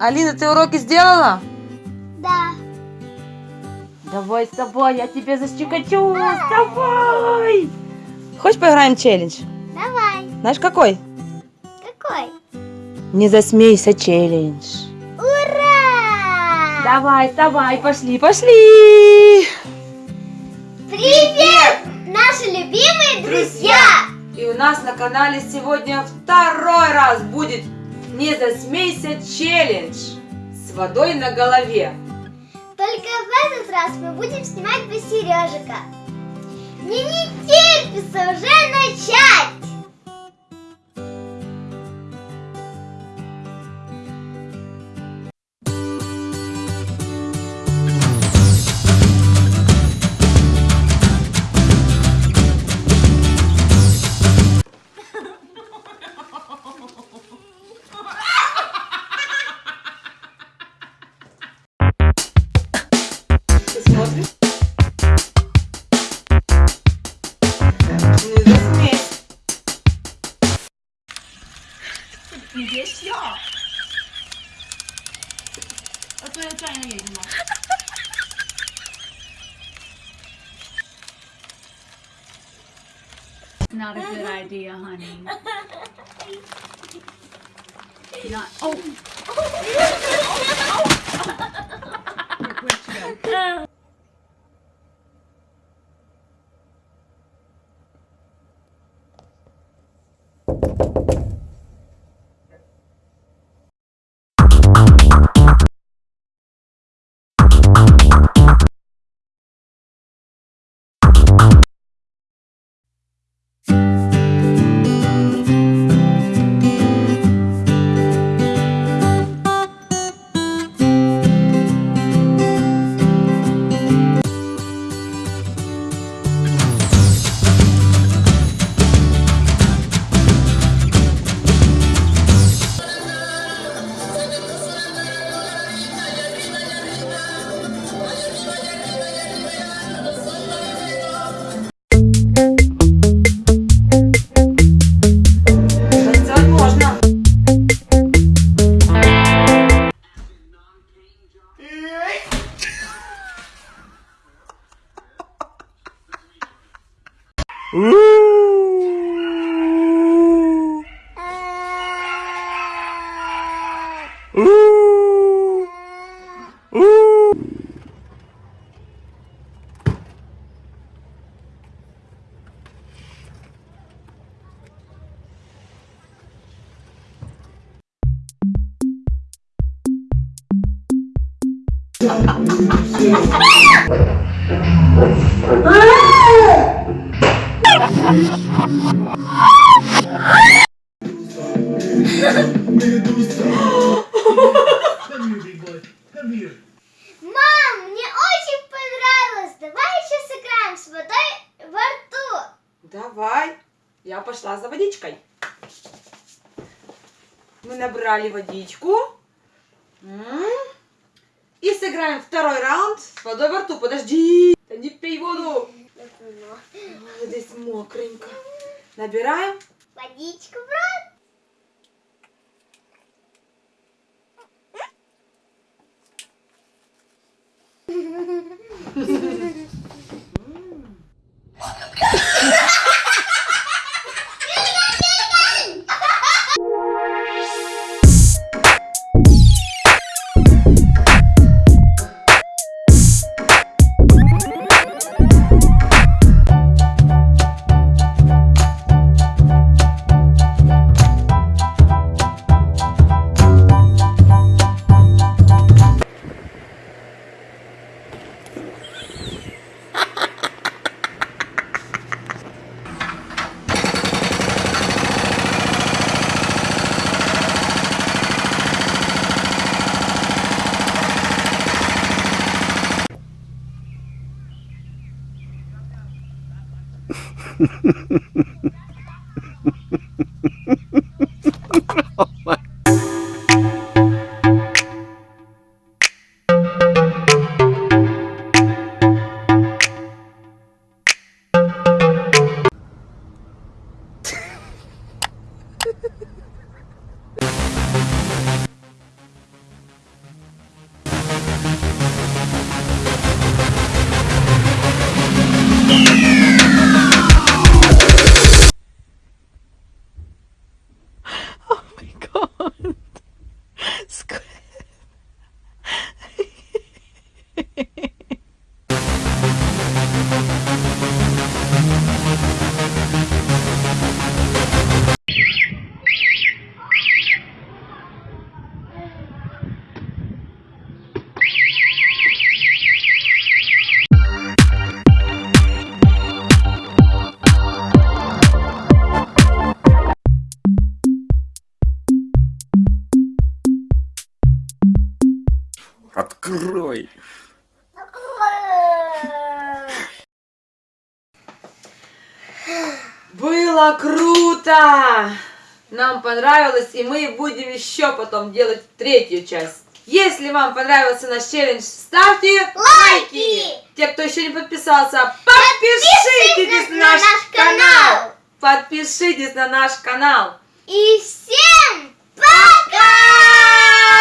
Алина, ты уроки сделала? Да. Давай с тобой, я тебе защекочу. Давай! Хочешь поиграем в челлендж? Давай. Знаешь какой? Какой? Не засмейся челлендж. Ура! Давай, давай, пошли, пошли! Привет, наши любимые друзья! И у нас на канале сегодня второй раз будет «Не засмейся челлендж» с водой на голове. Только в этот раз мы будем снимать без Сережика. Мне не терпится уже начать! 你别笑。我最后转一个眼睛吗？Not a good idea, honey. Not. Oh. oh, oh, oh. Where'd she go? Uh. 으아! Мам, мне очень понравилось. Давай еще сыграем с водой во рту. Давай. Я пошла за водичкой. Мы набрали водичку. И сыграем второй раунд с водой во рту. Подожди. Да не пей воду мокренько. Набираем. Водичку в рот. Ha. Yeah. Открой! Было круто! Нам понравилось, и мы будем еще потом делать третью часть. Если вам понравился наш челлендж, ставьте лайки! Те, кто еще не подписался, подпишитесь, на, наш канал. канал! Подпишитесь на наш канал! И всем пока!